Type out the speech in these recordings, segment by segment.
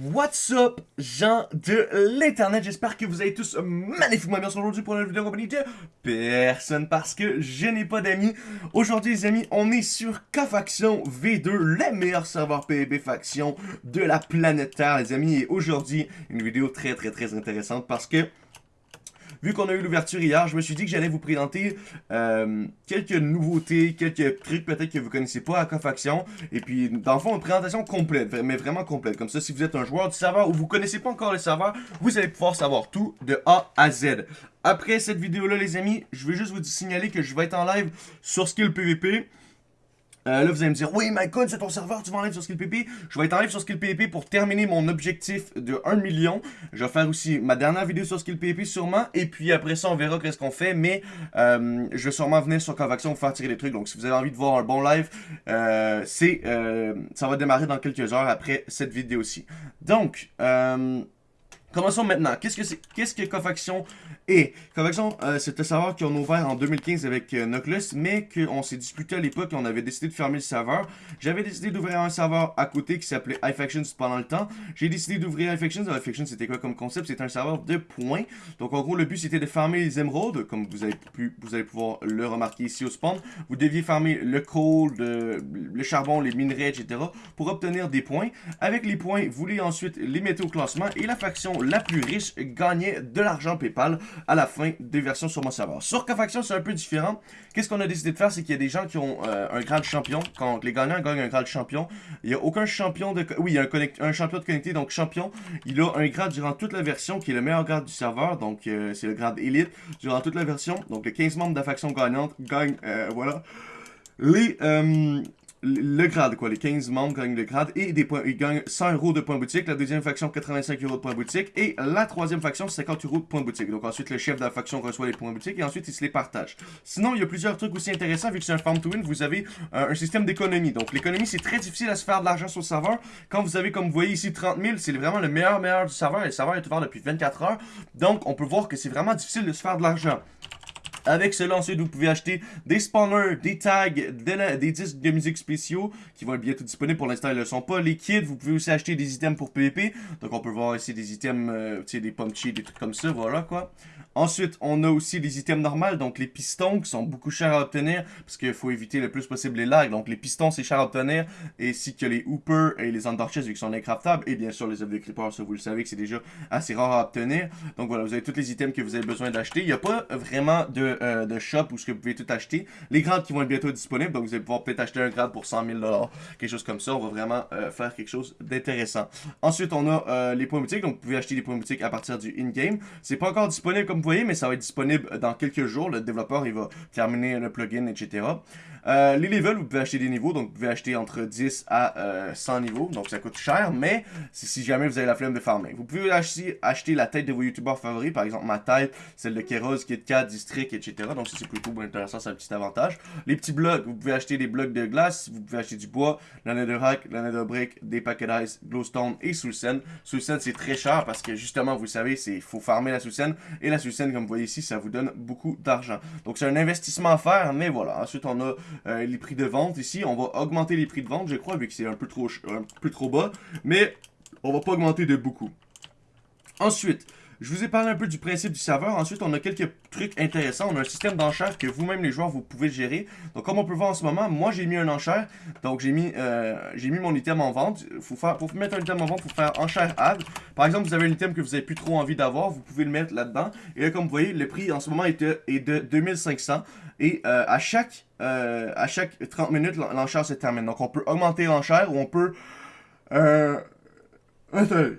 What's up, gens de l'internet, j'espère que vous allez tous magnifiquement bien aujourd'hui pour une vidéo en compagnie de personne parce que je n'ai pas d'amis. Aujourd'hui les amis, on est sur K-Faction V2, le meilleur serveur PvP faction de la planète Terre les amis. Et aujourd'hui, une vidéo très très très intéressante parce que vu qu'on a eu l'ouverture hier, je me suis dit que j'allais vous présenter euh, quelques nouveautés, quelques trucs peut-être que vous connaissez pas à Cofaction. Et puis, dans le fond, une présentation complète, mais vraiment complète. Comme ça, si vous êtes un joueur du serveur ou vous connaissez pas encore le serveur, vous allez pouvoir savoir tout de A à Z. Après cette vidéo-là, les amis, je vais juste vous signaler que je vais être en live sur Skill PVP. Euh, là, vous allez me dire, oui, Mycon, c'est ton serveur, tu vas en live sur SkillPP. Je vais être en live sur SkillPP pour terminer mon objectif de 1 million. Je vais faire aussi ma dernière vidéo sur SkillPP sûrement. Et puis après ça, on verra qu'est-ce qu'on fait. Mais euh, je vais sûrement venir sur Convaction pour faire tirer des trucs. Donc si vous avez envie de voir un bon live, euh, c'est ça va démarrer dans quelques heures après cette vidéo-ci. Donc, Commençons maintenant. Qu'est-ce que c'est Qu'est-ce que Cofaction est Cofaction, euh, c'est un serveur qu'on a ouvert en 2015 avec euh, mais qu'on s'est disputé à l'époque et on avait décidé de fermer le serveur. J'avais décidé d'ouvrir un serveur à côté qui s'appelait iFactions pendant le temps. J'ai décidé d'ouvrir iFactions. iFactions, c'était quoi comme concept? C'était un serveur de points. Donc en gros, le but c'était de farmer les émeraudes, comme vous avez pu, vous allez pouvoir le remarquer ici au spawn. Vous deviez farmer le coal, le charbon, les minerais, etc. pour obtenir des points. Avec les points, vous voulez ensuite les mettre au classement et la faction la plus riche gagnait de l'argent PayPal à la fin des versions sur mon serveur. Sur K-Faction, c'est un peu différent. Qu'est-ce qu'on a décidé de faire, c'est qu'il y a des gens qui ont euh, un grade champion. Quand les gagnants gagnent un grade champion, il n'y a aucun champion de... Oui, il y a un, champion de connecté, donc champion. Il a un grade durant toute la version qui est le meilleur grade du serveur, donc euh, c'est le grade élite. Durant toute la version, donc les 15 membres de la faction gagnante gagnent, euh, voilà. Les, le grade, quoi. Les 15 membres gagnent le grade et des points, ils gagnent 100 euros de points boutique. La deuxième faction, 85 euros de points boutique. Et la troisième faction, 50 euros de points boutique. Donc ensuite, le chef de la faction reçoit les points boutique et ensuite, il se les partage. Sinon, il y a plusieurs trucs aussi intéressants. Vu que c'est un farm to win, vous avez euh, un système d'économie. Donc l'économie, c'est très difficile à se faire de l'argent sur le serveur. Quand vous avez, comme vous voyez ici, 30 000, c'est vraiment le meilleur, meilleur du serveur. Et le serveur est ouvert depuis 24 heures. Donc, on peut voir que c'est vraiment difficile de se faire de l'argent. Avec cela, ensuite, vous pouvez acheter des spawners, des tags, des, disques de musique spéciaux qui vont être bientôt disponibles. Pour l'instant, ils ne sont pas. Les kits, vous pouvez aussi acheter des items pour PvP. Donc, on peut voir ici des items, euh, tu sais, des punchy, des trucs comme ça, voilà quoi. Ensuite, on a aussi les items normales, donc les pistons qui sont beaucoup chers à obtenir parce qu'il faut éviter le plus possible les lags. Donc les pistons, c'est cher à obtenir, ainsi que les hoopers et les underchests vu qu'ils sont incraftables. Et bien sûr, les œufs de creeper, ça vous le savez que c'est déjà assez rare à obtenir. Donc voilà, vous avez tous les items que vous avez besoin d'acheter. Il n'y a pas vraiment de, euh, de shop où ce que vous pouvez tout acheter. Les grades qui vont être bientôt disponibles, donc vous allez pouvoir peut-être acheter un grade pour 100 000 quelque chose comme ça. On va vraiment euh, faire quelque chose d'intéressant. Ensuite, on a euh, les points boutiques, donc vous pouvez acheter des points boutiques à partir du in-game. C'est pas encore disponible comme vous voyez, mais ça va être disponible dans quelques jours. Le développeur, il va terminer le plugin, etc. Euh, les levels, vous pouvez acheter des niveaux, donc vous pouvez acheter entre 10 à 100 euh, niveaux, donc ça coûte cher, mais si jamais vous avez la flemme de farmer. Vous pouvez acheter, acheter la tête de vos youtubeurs favoris, par exemple ma tête, celle de Keros, KitKat, District, etc. Donc ça c'est plutôt intéressant, c'est un petit avantage. Les petits blocs, vous pouvez acheter des blocs de glace, vous pouvez acheter du bois, la netherrack, la netherbrick, des paquets d'ice, glowstone et soulsen. Soulsen c'est très cher parce que justement, vous savez, il faut farmer la soulsen, et la soulsen, comme vous voyez ici, ça vous donne beaucoup d'argent. Donc c'est un investissement à faire, mais voilà. Ensuite, on a euh, les prix de vente ici. On va augmenter les prix de vente, je crois, vu que c'est un peu trop, un peu trop bas. Mais on va pas augmenter de beaucoup. Ensuite, je vous ai parlé un peu du principe du serveur. Ensuite, on a quelques trucs intéressants. On a un système d'enchères que vous-même, les joueurs, vous pouvez gérer. Donc, comme on peut voir en ce moment, moi, j'ai mis un enchère. Donc, j'ai mis, euh, mis mon item en vente. Faut faire, pour mettre un item en vente, il faut faire enchère add. Par exemple, vous avez un item que vous avez plus trop envie d'avoir. Vous pouvez le mettre là-dedans. Et là, comme vous voyez, le prix en ce moment est de, est de 2500. Et euh, à, chaque, euh, à chaque 30 minutes, l'enchère se termine. Donc, on peut augmenter l'enchère ou on peut... Euh... Attendez.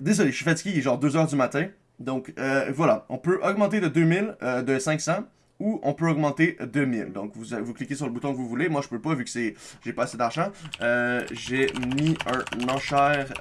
Désolé, je suis fatigué, il est genre 2h du matin. Donc euh, voilà, on peut augmenter de 2000, euh, de 500 ou on peut augmenter 2000. Donc vous, vous cliquez sur le bouton que vous voulez. Moi je peux pas vu que c'est j'ai pas assez d'argent. Euh, j'ai mis un enchère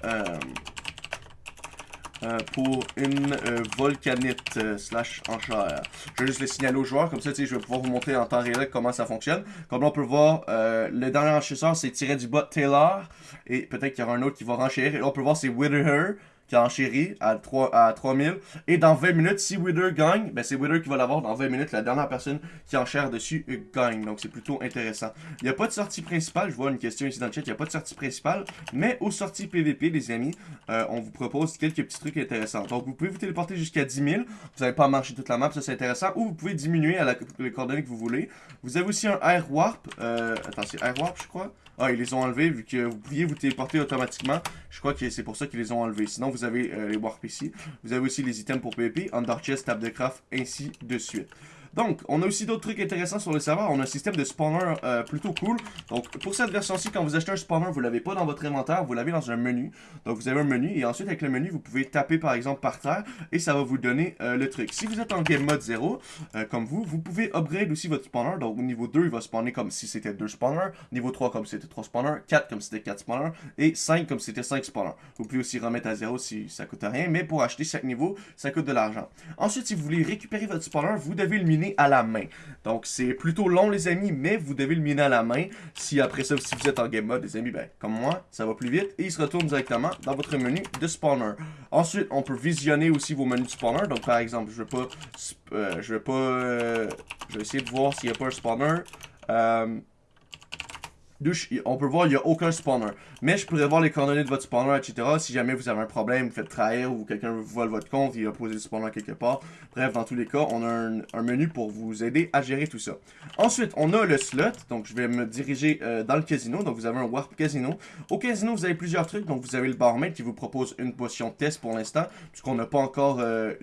pour une volcanite slash enchère. Je vais juste le signaler aux joueurs, comme ça je vais pouvoir vous montrer en temps réel comment ça fonctionne. Comme on peut voir, le dernier enchérisseur c'est tiré du bot Taylor, et peut-être qu'il y aura un autre qui va renchérir, et là on peut voir c'est Wither qui enchéri à, 3, à 3000. Et dans 20 minutes, si Wither gagne, ben c'est Wither qui va l'avoir dans 20 minutes. La dernière personne qui enchère dessus gagne. Donc c'est plutôt intéressant. Il n'y a pas de sortie principale. Je vois une question ici dans le chat. Il n'y a pas de sortie principale. Mais aux sorties PVP, les amis, euh, on vous propose quelques petits trucs intéressants. Donc vous pouvez vous téléporter jusqu'à 10 000. Vous n'allez pas marcher toute la map. Ça c'est intéressant. Ou vous pouvez diminuer à la, les coordonnées que vous voulez. Vous avez aussi un Air Warp. Euh, attends, c'est Air Warp, je crois. Ah, ils les ont enlevés vu que vous pouviez vous téléporter automatiquement. Je crois que c'est pour ça qu'ils les ont enlevés. Sinon, vous avez euh, les Warp ici. Vous avez aussi les items pour PvP, Under Chest, Table de Craft, ainsi de suite. Donc, on a aussi d'autres trucs intéressants sur le serveur. On a un système de spawner euh, plutôt cool. Donc, pour cette version-ci, quand vous achetez un spawner, vous l'avez pas dans votre inventaire, vous l'avez dans un menu. Donc, vous avez un menu et ensuite, avec le menu, vous pouvez taper par exemple par terre et ça va vous donner euh, le truc. Si vous êtes en game mode 0, euh, comme vous, vous pouvez upgrade aussi votre spawner. Donc, au niveau 2, il va spawner comme si c'était 2 spawners. Niveau 3, comme si c'était 3 spawners. 4, comme si c'était 4 spawners. Et 5, comme si c'était 5 spawners. Vous pouvez aussi remettre à 0 si ça coûte rien. Mais pour acheter chaque niveau, ça coûte de l'argent. Ensuite, si vous voulez récupérer votre spawner, vous devez le miner à la main. Donc, c'est plutôt long, les amis, mais vous devez le miner à la main. Si après ça, vous êtes en game mode, les amis, ben, comme moi, ça va plus vite. Et il se retourne directement dans votre menu de spawner. Ensuite, on peut visionner aussi vos menus de spawner. Donc, par exemple, je vais pas... Euh, je vais pas... Euh, je vais essayer de voir s'il n'y a pas un spawner. Euh, on peut voir, il n'y a aucun spawner. Mais je pourrais voir les coordonnées de votre spawner, etc. Si jamais vous avez un problème, vous faites trahir ou quelqu'un vole votre compte, il a posé le spawner quelque part. Bref, dans tous les cas, on a un, menu pour vous aider à gérer tout ça. Ensuite, on a le slot. Donc, je vais me diriger euh, dans le casino. Donc, vous avez un Warp Casino. Au casino, vous avez plusieurs trucs. Donc, vous avez le barmaid qui vous propose une potion test pour l'instant. Puisqu'on n'a pas encore euh,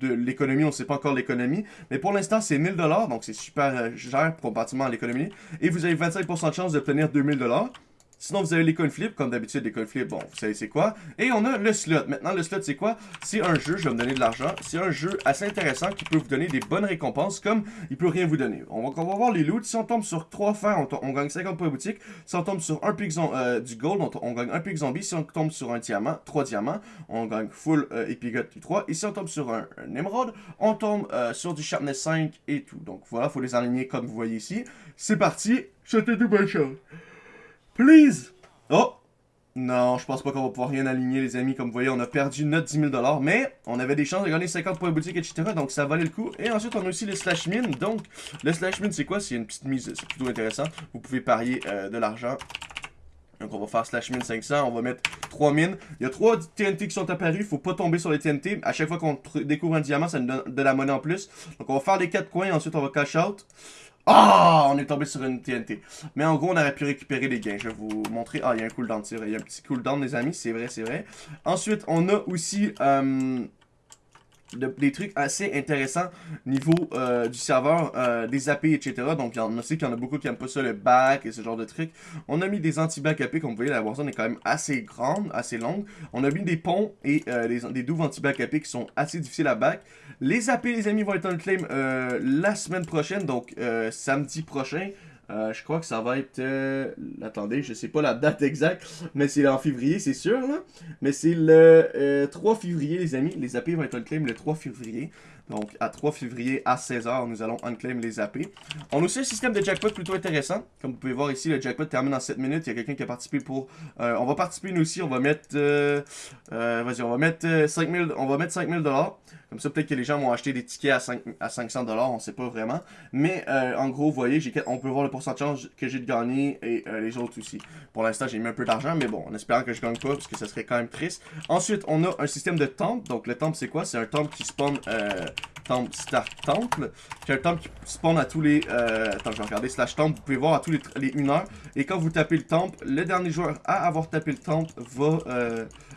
de l'économie, on ne sait pas encore l'économie. Mais pour l'instant, c'est 1000$. Donc, c'est super euh, cher comparativement à l'économie. Et vous avez 25% de chance de 2000 dollars. Sinon, vous avez les coin flips, comme d'habitude, les coin flips, bon, vous savez c'est quoi. Et on a le slot. Maintenant, le slot, c'est quoi? C'est un jeu, je vais me donner de l'argent. C'est un jeu assez intéressant qui peut vous donner des bonnes récompenses, comme il peut rien vous donner. On va, on va voir les loots. Si on tombe sur 3 fers, on, gagne 50 points boutique. Si on tombe sur un pic euh, du gold, on, gagne un pic zombie. Si on tombe sur un diamant, 3 diamants, on gagne full euh, du 3. Et si on tombe sur un, émeraude, on tombe euh, sur du sharpness 5 et tout. Donc voilà, faut les aligner comme vous voyez ici. C'est parti, c'était tout bonne chose. Please! Oh! Non, je pense pas qu'on va pouvoir rien aligner, les amis. Comme vous voyez, on a perdu notre 10 000 mais on avait des chances de gagner 50 points boutique, etc. Donc, ça valait le coup. Et ensuite, on a aussi le slash min. Donc, le slash min, c'est quoi? C'est une petite mise. C'est plutôt intéressant. Vous pouvez parier euh, de l'argent. Donc, on va faire slash min 500. On va mettre 3 mines. Il y a 3 TNT qui sont apparus. Faut pas tomber sur les TNT. À chaque fois qu'on découvre un diamant, ça nous donne de la monnaie en plus. Donc, on va faire les 4 coins. Ensuite, on va cash out. Ah, on est tombé sur une TNT. Mais en gros, on aurait pu récupérer les gains. Je vais vous montrer. Ah, il y a un cooldown, c'est vrai. Il y a un petit cooldown, les amis. C'est vrai, c'est vrai. Ensuite, on a aussi... Euh, des trucs assez intéressants niveau euh, du serveur, euh, des AP, etc. Donc, il y qu'il y en a beaucoup qui n'aiment pas ça, le back et ce genre de trucs. On a mis des anti-back AP, comme vous voyez, la Warzone est quand même assez grande, assez longue. On a mis des ponts et euh, des, douves anti-back AP qui sont assez difficiles à back. Les AP, les amis, vont être en claim la semaine prochaine, donc samedi prochain. Euh, je crois que ça va être... Euh, attendez, je sais pas la date exacte, mais c'est en février, c'est sûr, là. Mais c'est le 3 euh, février, les amis. Les AP vont être unclaim le 3 février. Donc, à 3 février, à 16h, nous allons unclaim les AP. On a aussi un système de jackpot plutôt intéressant. Comme vous pouvez voir ici, le jackpot termine en 7 minutes. Il y a quelqu'un qui a participé pour... on va participer nous aussi. On va mettre... Vas-y, on va mettre 5000... On va mettre 5000 dollars. Comme ça, peut-être que les gens vont acheter des tickets à, 5, à 500$, on sait pas vraiment. Mais euh, en gros, vous voyez, on peut voir le pourcentage que j'ai de gagner et euh, les autres aussi. Pour l'instant, j'ai mis un peu d'argent, mais bon, en espérant que je gagne pas, parce que ça serait quand même triste. Ensuite, on a un système de temple. Donc, le temple, c'est quoi? C'est un temple qui spawn... Euh, temple start temple. C'est un temple qui spawn à tous les... Euh, attends, je vais regarder. Slash temple, vous pouvez voir à tous les, les 1 heure. Et quand vous tapez le temple, le dernier joueur à avoir tapé le temple va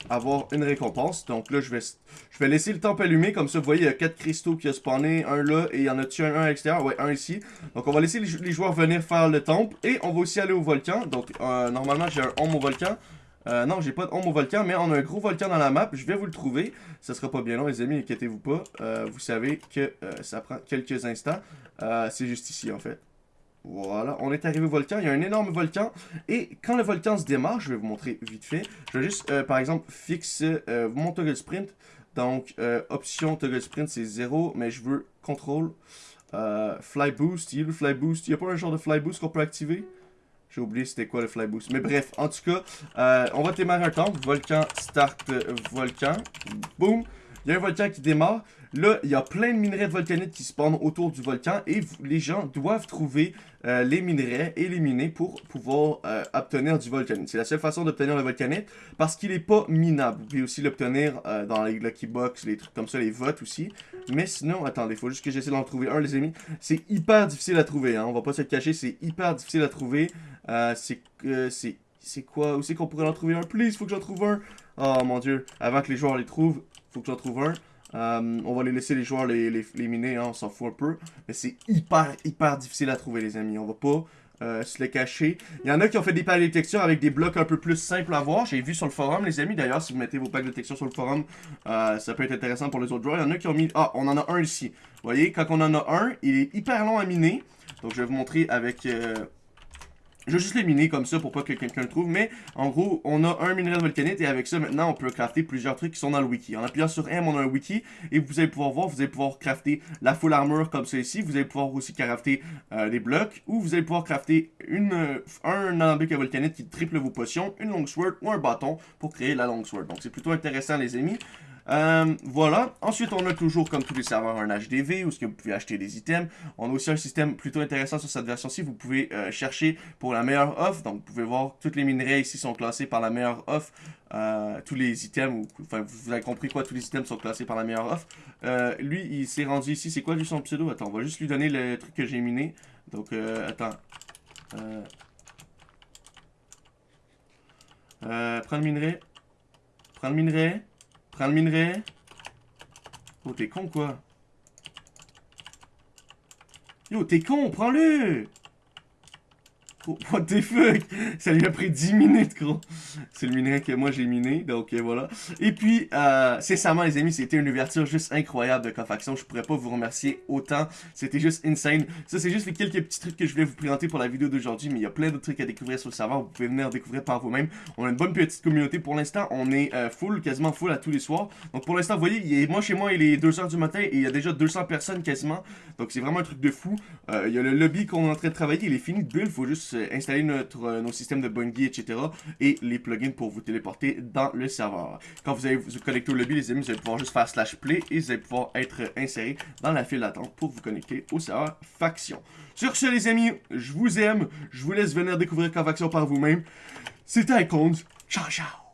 avoir une récompense. Donc là, je vais, je vais laisser le temple allumé. Comme ça, vous voyez, il y a 4 cristaux qui a spawné. Un là, et il y en a-tu un, à l'extérieur? Ouais, un ici. Donc on va laisser les, joueurs venir faire le temple. Et on va aussi aller au volcan. Donc euh, normalement, j'ai un home au volcan. Euh, non, j'ai pas de home au volcan, mais on a un gros volcan dans la map. Je vais vous le trouver. Ça sera pas bien long, les amis, inquiétez-vous pas. Euh, vous savez que ça prend quelques instants. C'est juste ici, en fait. Voilà, on est arrivé au volcan. Il y a un énorme volcan. Et quand le volcan se démarre, je vais vous montrer vite fait. Je vais juste, euh, par exemple, fixer euh, mon toggle sprint. Donc, euh, option toggle sprint, c'est 0. Mais je veux contrôle. fly boost. Il y a le fly boost. Il n'y a pas un genre de fly boost qu'on peut activer? J'ai oublié c'était quoi le fly boost. Mais bref, en tout cas, euh, on va démarrer un temps. Volcan, start, euh, volcan. Boom. Il y a un volcan qui démarre. Là, il y a plein de minerais de volcanite qui spawnent autour du volcan et les gens doivent trouver euh, les minerais et les miner pour pouvoir obtenir du volcanite. C'est la seule façon d'obtenir le volcanite parce qu'il n'est pas minable. Vous pouvez aussi l'obtenir dans les Lucky Box, les trucs comme ça, les votes aussi. Mais sinon, attendez, il faut juste que j'essaie d'en trouver un, les amis. C'est hyper difficile à trouver, hein. on va pas se le cacher, c'est hyper difficile à trouver. C'est... c'est c'est quoi Où c'est qu'on pourrait en trouver un? Please, faut que j'en trouve un Oh mon dieu, avant que les joueurs les trouvent, faut que j'en trouve un. Euh, on va les laisser les joueurs les, miner, hein, on s'en fout un peu. Mais c'est hyper, hyper difficile à trouver, les amis. On va pas euh, se les cacher. Il y en a qui ont fait des packs de textures avec des blocs un peu plus simples à voir. J'ai vu sur le forum, les amis. D'ailleurs, si vous mettez vos packs de texture sur le forum, euh, ça peut être intéressant pour les autres joueurs. Il y en a qui ont mis... Ah, on en a un ici. Vous voyez, quand on en a un, il est hyper long à miner. Donc, je vais vous montrer avec... Je vais juste les miner comme ça pour pas que quelqu'un le trouve. Mais en gros, on a un minerai de volcanite et avec ça, maintenant, on peut crafter plusieurs trucs qui sont dans le wiki. En appuyant sur M, on a un wiki et vous allez pouvoir voir, vous allez pouvoir crafter la full armor comme ça ici. Vous allez pouvoir aussi crafter euh, des blocs ou vous allez pouvoir crafter euh, un alambic à volcanite qui triple vos potions, une long sword ou un bâton pour créer la long sword. Donc c'est plutôt intéressant les amis. Euh, voilà. Ensuite, on a toujours, comme tous les serveurs, un HDV où ce que vous pouvez acheter des items. On a aussi un système plutôt intéressant sur cette version-ci. Vous pouvez euh, chercher pour la meilleure offre. Donc, vous pouvez voir tous les minerais ici sont classés par la meilleure offre. Euh, tous les items, vous avez compris quoi, tous les items sont classés par la meilleure offre. lui, il s'est rendu ici. C'est quoi lui son pseudo? Attends, on va juste lui donner le truc que j'ai miné. Donc, attends. prends le minerai. Prends le minerai. Prends le minerai. Oh, t'es con, quoi. Yo, t'es con, prends-le what the fuck Ça lui a pris 10 minutes, gros. C'est le minerai que moi j'ai miné, donc euh, voilà. Et puis, euh, sincèrement, les amis, c'était une ouverture juste incroyable de Cofaction. Je pourrais pas vous remercier autant. C'était juste insane. Ça, c'est juste les quelques petits trucs que je voulais vous présenter pour la vidéo d'aujourd'hui, mais il y a plein d'autres trucs à découvrir sur le serveur. Vous pouvez venir découvrir par vous-même. On a une bonne petite communauté pour l'instant. On est euh, full, quasiment full à tous les soirs. Donc pour l'instant, vous voyez, moi chez moi, il est 2h du matin et il y a déjà 200 personnes quasiment. Donc c'est vraiment un truc de fou. Euh, il y a le lobby qu'on est en train de travailler. Il est fini de build. Faut juste installer notre, euh, nos systèmes de Bungie, etc. Et les plugins pour vous téléporter dans le serveur. Quand vous allez vous connecter au lobby, les amis, vous allez pouvoir juste faire slash play et vous allez pouvoir être inséré dans la file d'attente pour vous connecter au serveur faction. Sur ce, les amis, je vous aime. Je vous laisse venir découvrir faction par vous-même. C'était Icons. Ciao, ciao.